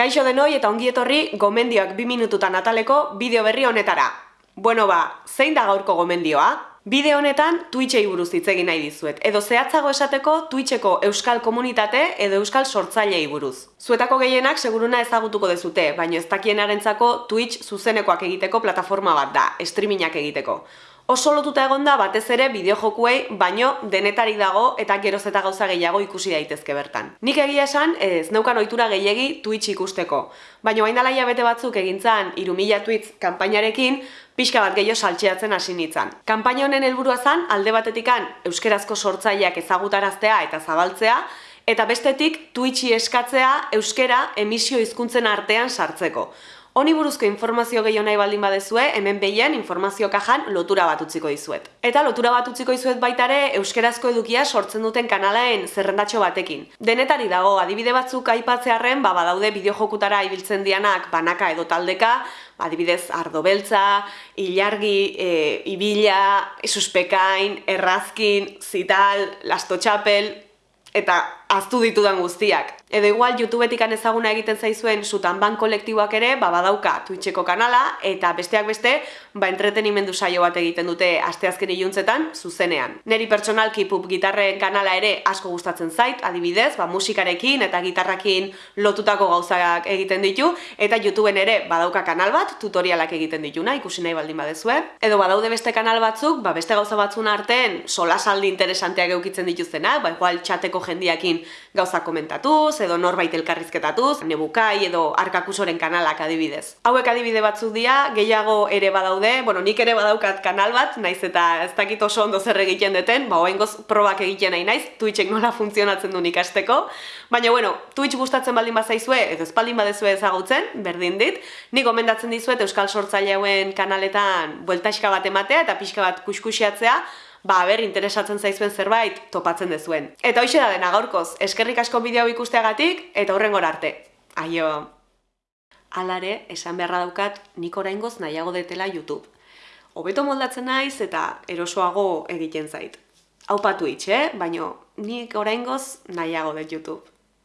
Kaixo denoi eta ongi etorri gomendioak bi minututan ataleko bideo berri honetara. Bueno ba, zein da gaurko gomendioa? Bideo honetan Twitchei buruz hitz egin nahi dizuet, edo zehatzago esateko Twitcheko euskal komunitate edo euskal sortzailei buruz. Zuetako gehienak seguruna ezagutuko dezute, baino ez dakienarentzako Twitch zuzenekoak egiteko plataforma bat da, streamingak egiteko oso lotuta egon da batez ere bideojokuei baino denetari dago eta geroz eta gauza gehiago ikusi daitezke bertan. Nik egia esan ez neukan ohitura gehiegi Twitch ikusteko, baino hain dalaia bete batzuk egintzan irumila Twitch kanpainarekin pixka bat gehiago saltxeatzen hasi nintzen. Kanpaina honen helburua zen alde batetikan euskerazko sortzaileak ezagutaraztea eta zabaltzea, eta bestetik Twitchi eskatzea euskera emisio hizkuntzen artean sartzeko. Honi buruzko informazio gehiago nahi baldin badezue, hemen behien informazio kajan lotura bat utziko dizuet. Eta lotura bat utziko dizuet baitare euskerazko edukia sortzen duten kanalaen zerrendatxo batekin. Denetari dago, adibide batzuk aipatzearen, ba, badaude bideojokutara ibiltzen dianak banaka edo taldeka, adibidez ardo beltza, ilargi, e, ibila, suspekain, errazkin, zital, lasto txapel, eta aztu ditudan guztiak. Edo igual YouTubetik ezaguna egiten zaizuen sutan ban kolektiboak ere, ba badauka Twitcheko kanala eta besteak beste, ba entretenimendu saio bat egiten dute asteazken iluntzetan zuzenean. Neri pertsonalki pup gitarren kanala ere asko gustatzen zait, adibidez, ba musikarekin eta gitarrakin lotutako gauzak egiten ditu eta YouTubeen ere badauka kanal bat tutorialak egiten dituna, ikusi nahi baldin badezue. Edo badaude beste kanal batzuk, ba beste gauza batzun artean solasaldi interesanteak eukitzen dituztenak, ba igual chateko jendiakin gauza komentatuz, edo norbait elkarrizketatuz, nebukai edo arkakusoren kanalak adibidez. Hauek adibide batzuk dira, gehiago ere badaude, bueno, nik ere badaukat kanal bat, naiz eta ez dakit oso ondo zer egiten deten, ba goz probak egiten nahi naiz, Twitchek nola funtzionatzen duen ikasteko, baina bueno, Twitch gustatzen baldin bazaizue, edo ez baldin badezue ezagutzen, berdin dit, nik gomendatzen dizuet Euskal Sortzaileuen kanaletan bueltaxka bat ematea eta pixka bat kuskusiatzea, ba, ber, interesatzen zaizuen zerbait topatzen dezuen. Eta hoxe da dena gaurkoz, eskerrik asko bideo ikusteagatik eta horren arte. Aio! Alare, esan beharra daukat, nik oraingoz nahiago detela YouTube. Hobeto moldatzen naiz eta erosoago egiten zait. Hau patu itxe, eh? baino nik oraingoz nahiago det YouTube.